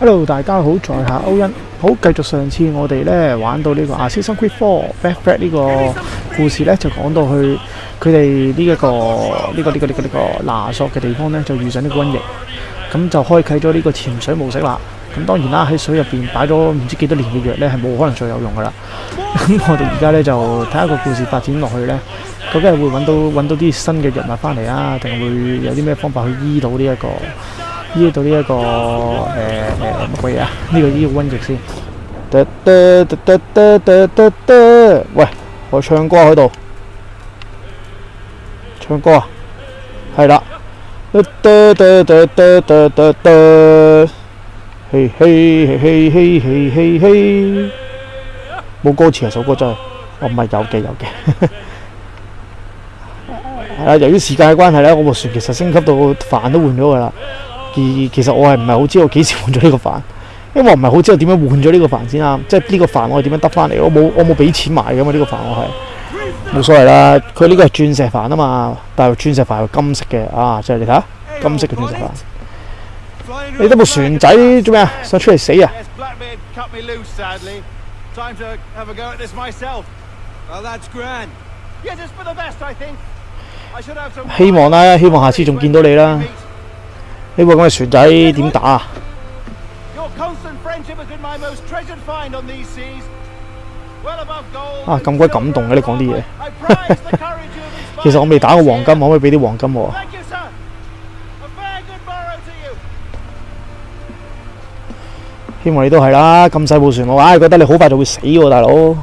Hello，大家好，在下歐恩，好繼續上次我哋咧玩到呢個啊，s 生 Quick Fall Back Back 呢個故事咧，就講到去佢哋呢一個呢个呢个呢个呢个拿索嘅地方咧，就遇上呢個瘟疫，咁就開啟咗呢個潛水模式啦。咁當然啦，喺水入边擺咗唔知幾多年嘅藥咧，係冇可能再有用噶啦。咁我哋而家咧就睇下個故事發展落去咧，究竟會搵到搵到啲新嘅藥物翻嚟啊，定會有啲咩方法去醫到呢一個？呢度呢一个诶诶乜鬼啊？呢个呢个温杰先。得得得得得得得，喂，我唱歌喺度，唱歌啊，系啦。得得得得得得得，嘿嘿嘿嘿嘿嘿嘿，冇歌词啊首歌真系，哦唔系有嘅有嘅。系 啦，由于时间嘅关系咧，我部船其实升级到饭都换咗噶啦。其实我系唔系好知道几时换咗呢个饭，因为我唔系好知道点样换咗呢个饭先啊！即系呢个饭我系点样得翻嚟，我冇我冇俾钱买噶嘛呢个饭我系，冇所谓啦，佢呢个系钻石饭啊嘛，但系钻石饭系金色嘅啊，即系你睇下金色嘅钻石饭，你得部船仔做咩啊？想出嚟死啊？希望啦，希望下次仲见到你啦。呢部咁嘅船仔点打啊？啊咁鬼感动嘅你讲啲嘢，其实我未打过黄金，可唔可以俾啲黄金？希望你都系啦，咁细部船我唉觉得你好快就会死喎，大佬。呢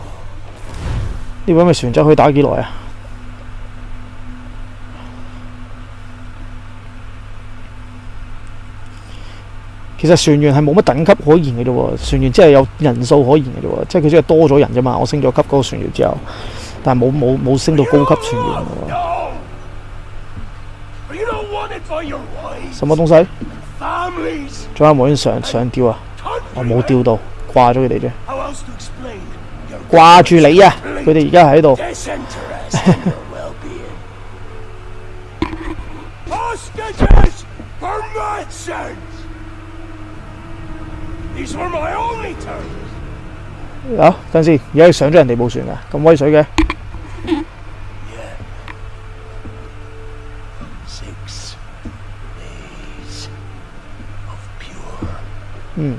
位咁嘅船可以打几耐啊？其实船员系冇乜等级可言嘅啫，船员即系有人数可言嘅啫，即系佢即系多咗人啫嘛。我升咗级嗰个船员之后，但系冇冇冇升到高级船员。什么东西？仲有冇人上上吊啊？我冇吊到，挂咗佢哋啫，挂住你啊！佢哋而家喺度。好，等先，而家上咗人哋部船啊，咁威水嘅。嗯。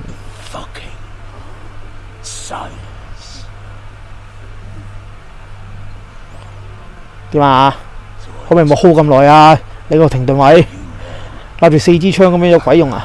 點啊？可唔可以冇 hold 咁耐啊？你個停頓位，立住四支槍咁樣有鬼用啊？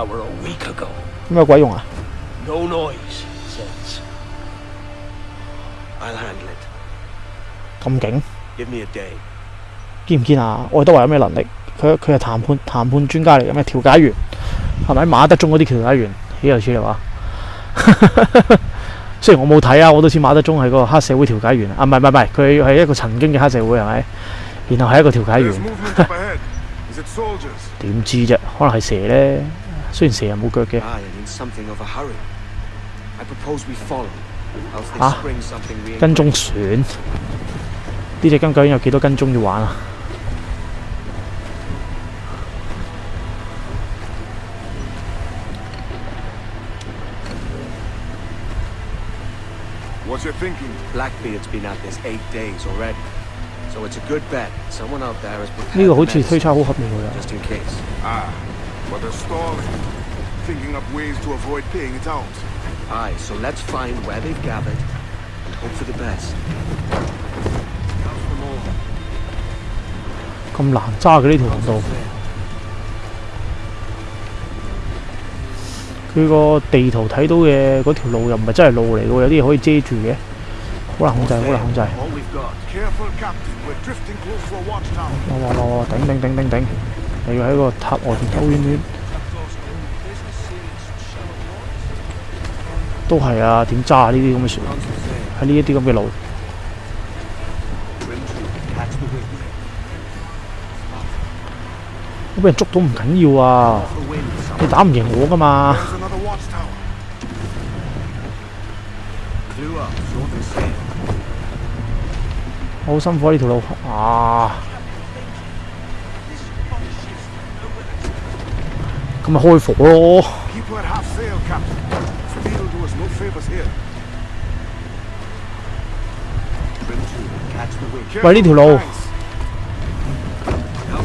tower week a ago. 有咩鬼用啊？咁劲见唔见啊？爱德华有咩能力？佢佢系谈判谈判专家嚟嘅咩调解员系咪？马德中嗰啲调解员岂有此话？虽然我冇睇啊，我都似马德中系个黑社会调解员啊，唔系唔系唔系，佢系一个曾经嘅黑社会系咪？然后系一个调解员，点知啫？可能系蛇咧。虽然成日冇腳嘅嚇，跟蹤船？呢只金狗有幾多跟蹤要玩啊？呢個好似推測好合理個人。But they're stalling, thinking up ways to avoid paying it out. Aye, so let's find where they've gathered and hope for the best. Come on, talk a little. 佢個地圖睇到嘅嗰條路又唔係真係路嚟嘅，有啲嘢可以遮住嘅，好難控制，好難控制。哇哇哇！頂頂頂頂頂！你要喺個塔外邊兜圈圈，都係啊！點揸呢啲咁嘅船？喺呢一啲咁嘅路。我俾人捉到唔緊要啊！你打唔贏我噶嘛？好辛苦呢條路啊！come Keep her half sail, Captain. will do us no favors here. Ready to low. Now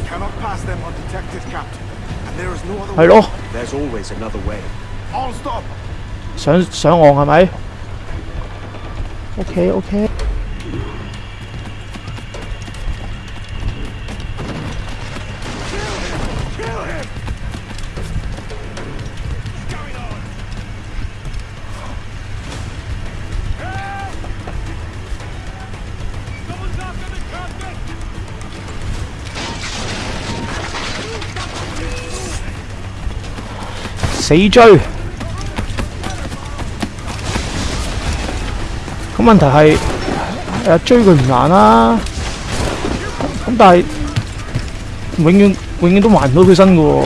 cannot pass them undetected, Captain. And there is no other way. There's always another way. All stop. 上上岸系咪 OK。死追，咁问题系，追佢唔难啦，咁但系永远永远都还唔到佢身噶。嘅。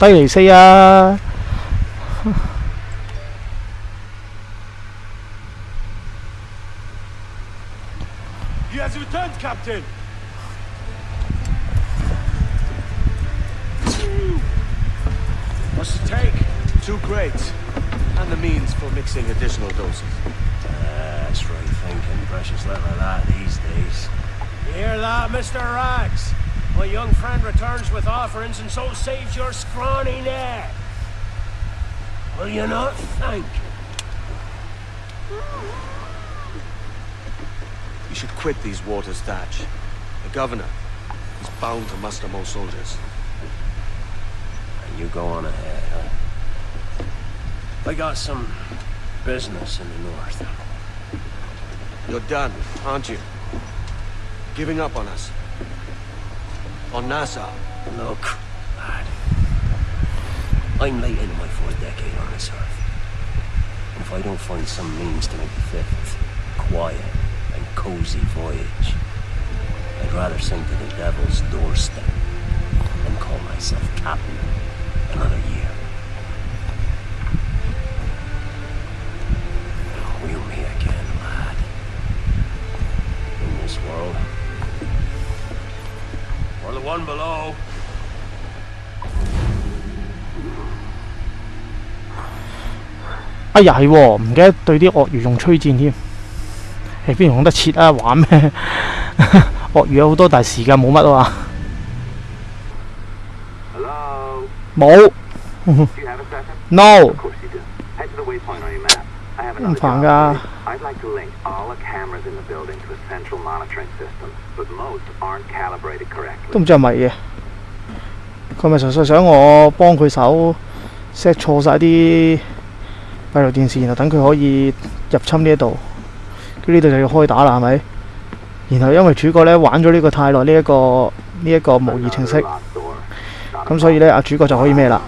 He has returned, 犀利四啊！What's the take? Two crates. And the means for mixing additional doses. That's right, thinking precious little of that these days. Hear that, Mr. Rags? My young friend returns with offerings and so saves your scrawny neck. Will you not thank him? You should quit these waters, Thatch. The governor, is bound to muster more soldiers. And you go on ahead, huh? I got some business in the north. You're done, aren't you? Giving up on us. On NASA. Look, lad. I'm late into my fourth decade on this earth. If I don't find some means to make the fifth quiet and cozy voyage, I'd rather sink to the devil's doorstep than call myself captain another year. one below. Ây 呀係喎，唔記得對啲鱷魚用吹箭添。係邊用得切啊？玩咩？鱷魚有好多，但係時間冇乜啊嘛。冇。No。唔煩㗎。I'd like to link all the cameras in the building to a central monitoring system. 都唔知系咪嘅，佢咪纯粹想我帮佢手 set 错晒啲闭路电视，然后等佢可以入侵呢一度，跟住呢度就要开打啦，系咪？然后因为主角咧玩咗呢个太耐，呢一个呢一个模拟程式，咁所以咧阿主角就可以咩啦？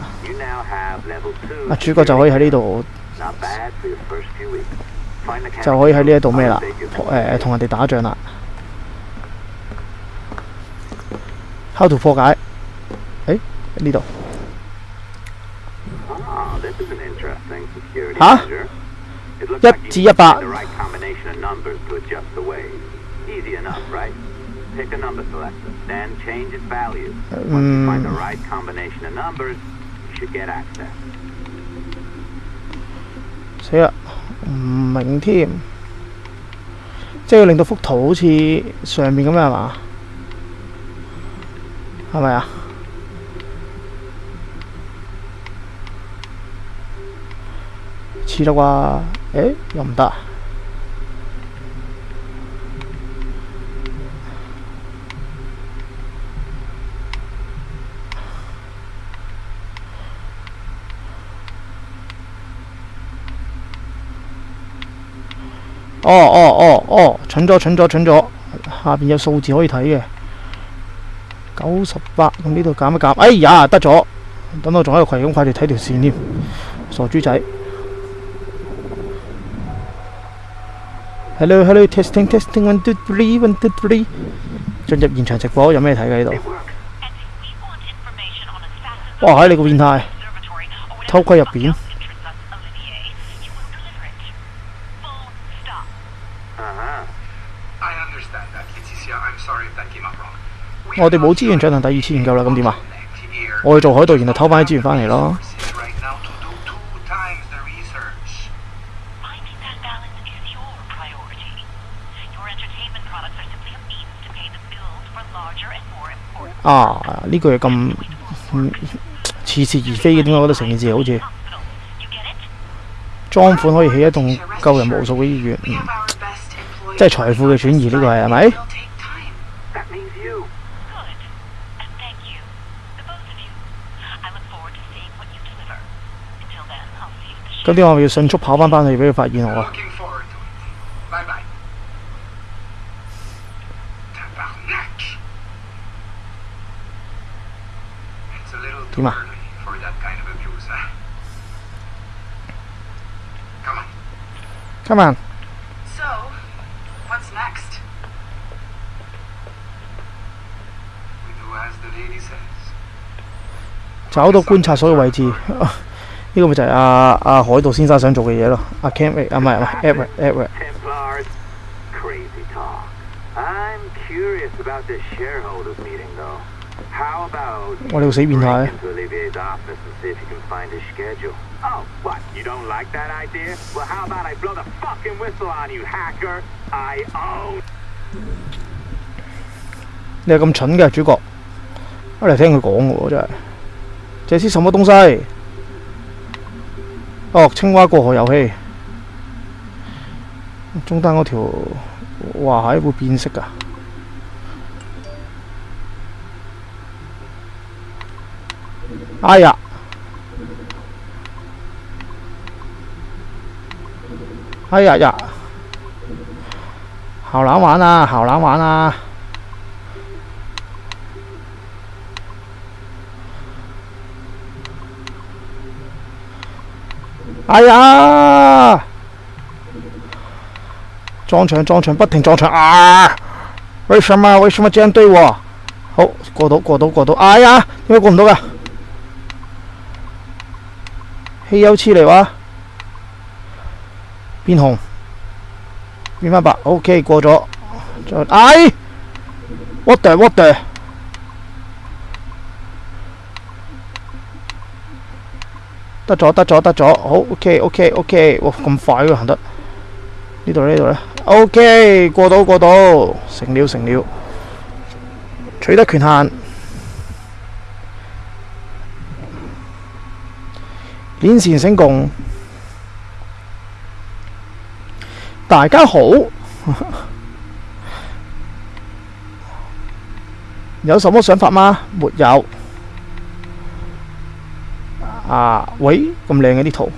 阿主角就可以喺呢度就可以喺呢一度咩啦？诶，同人哋打仗啦。how to for cái ấy đi đâu hả nhất trí nhập à, bạn Pick a number selector, then change its value. Once you find the right combination of numbers, you should get access. 死啦！唔明添，即係要令到幅圖好似上面咁樣係嘛？没咪啊？的话，啩？要唔得。哦哦哦哦，蠢咗蠢咗蠢咗，下边有数字可以睇嘅。九十八，咁呢度减一减，哎呀，得咗，等我仲喺度攰紧快地睇条线添，傻猪仔。Hello，hello，testing，testing，one，two，three，one，two，three，进入现场直播，有咩睇嘅呢度？哇，喺你个变态，偷窥入边。我哋冇资源进行第二次研究啦，咁点啊？我去做海盗，然后偷翻啲资源翻嚟咯。啊，呢个又咁似是而非嘅，点解觉得成件事好似庄款可以起一栋救人无数嘅医院，即系财富嘅转移呢个系系咪？今天我咪要迅速跑翻返去俾佢发现我。得啦。Come on！找到观察所有位置。呢個咪就係阿阿海盜先生想做嘅嘢咯。阿 Cam 啊，唔係唔係 e v e r e v e r What else he been high? Oh, what? You don't like that idea? Well, how about I blow the fucking whistle on you, hacker? I own. 你係咁蠢嘅主角，我嚟聽佢講嘅喎，真係。這是什麼東西？哦，青蛙过河游戏，中单嗰条哇，蟹会变色噶，哎呀，哎呀呀，好难玩啊，好难玩啊！哎呀，撞墙撞墙，不停撞墙啊！为什么为什么这样对我？好过到过到过到，哎呀，点解过唔到噶？稀有刺嚟哇！变红变翻白，OK 过咗再哎，what the what the？得咗，得咗，得咗，好，OK，OK，OK，哇，咁快嘅行得，呢度呢度呢 o k 过到过到，成了，成了，取得权限，连线成功，大家好，有什么想法吗？没有。啊喂！咁靓嘅啲图，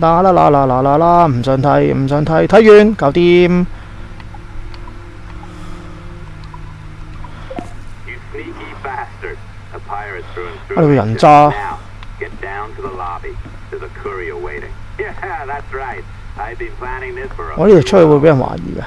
啦啦啦啦啦啦啦，唔想睇，唔想睇，睇完搞掂。我呢度人渣。我呢度出去会人怀疑嘅。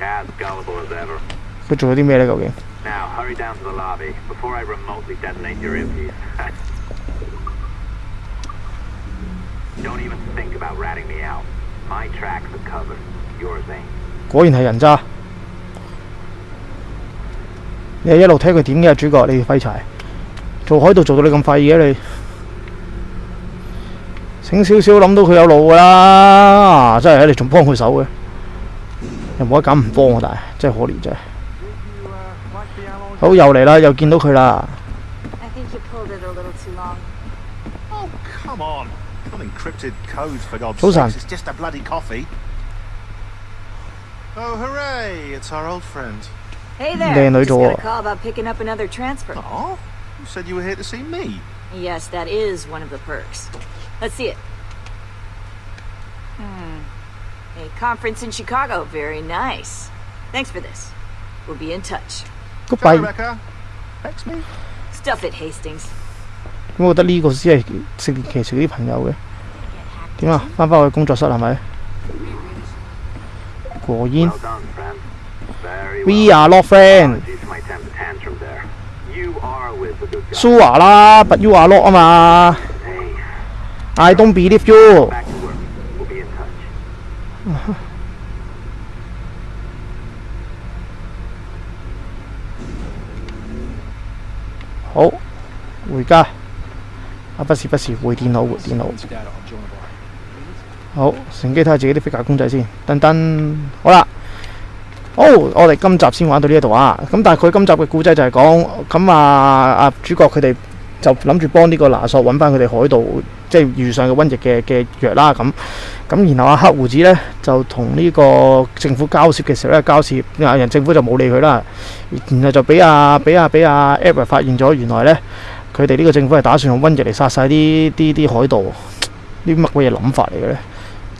As gullible as ever. Now hurry down to the lobby before I remotely detonate your earpiece. Don't even think about ratting me out. My tracks are covered. Yours ain't. 果然係人渣。你一路睇佢点嘅主角，你废柴做海盗做到你咁废嘅你，醒少少谂到佢有路噶啦，真系你仲帮佢手嘅，又冇得拣唔帮啊！但系真系可怜真系。好又嚟啦，又见到佢啦。早晨。Hey there. They're door. got a call about picking up another transfer. Oh, you said you were here to see me. Yes, that is one of the perks. Let's see it. Hmm. A conference in Chicago. Very nice. Thanks for this. We'll be in touch. Goodbye. Rebecca. Thanks me. Stuff it, Hastings. 我覺得呢個只係聖殿騎士嗰啲朋友嘅。點啊？翻返去工作室係咪？果然。Well We are not friends but you are not à? I don't believe you. À, điện điện thoại, thoại. cơ thay cái phi công tử you。好，回家。啊，不是不是，回電腦回電腦。好，乘機睇下自己啲飛架公仔先。噔噔，好啦。哦，我哋今集先玩到呢一度啊！咁但系佢今集嘅故仔就系讲咁啊，啊主角佢哋就谂住帮呢个拿索揾翻佢哋海盗，即系遇上嘅瘟疫嘅嘅药啦咁。咁然后啊，黑胡子咧就同呢个政府交涉嘅时候咧，交涉啊，人政府就冇理佢啦。然后就俾阿俾阿俾阿 e 瑞发现咗，原来咧佢哋呢个政府系打算用瘟疫嚟杀晒啲啲啲海盗，啲乜鬼嘢谂法嚟嘅咧？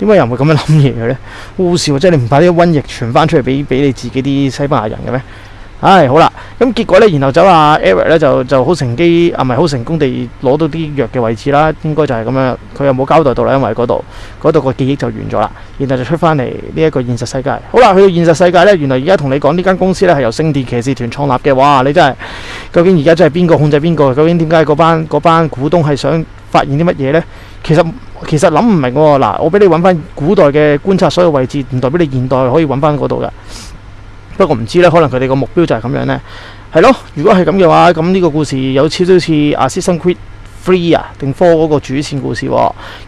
點解人會咁樣諗嘢嘅咧？好笑或即係你唔把啲瘟疫傳翻出嚟俾俾你自己啲西班牙人嘅咩？唉，好啦，咁結果咧，然後走阿 e r i c r 咧，就就好乘機啊，唔係好成功地攞到啲藥嘅位置啦。應該就係咁樣，佢又冇交代到啦，因為嗰度嗰度個記憶就完咗啦。然後就出翻嚟呢一個現實世界。好啦，去到現實世界咧，原來而家同你講呢間公司咧係由聖殿騎士團創立嘅。哇！你真係究竟而家真係邊個控制邊個？究竟點解嗰班嗰班股東係想發現啲乜嘢咧？其實。其实谂唔明喎，嗱，我俾你揾翻古代嘅观察所有位置，唔代表你现代可以揾翻嗰度嘅。不过唔知咧，可能佢哋个目标就系咁样咧。系咯，如果系咁嘅话，咁呢个故事有少少似《阿 h r e e 啊，定《Four》嗰个主线故事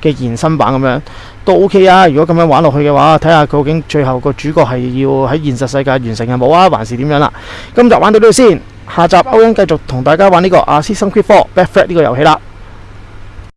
嘅延伸版咁样，都 OK 啊。如果咁样玩落去嘅话，睇下究竟最后个主角系要喺现实世界完成啊冇啊，还是点样啦？今集玩到呢度先，下集欧恩继续同大家玩呢个《阿 s s a s b a n c r e f i b l d 呢个游戏啦。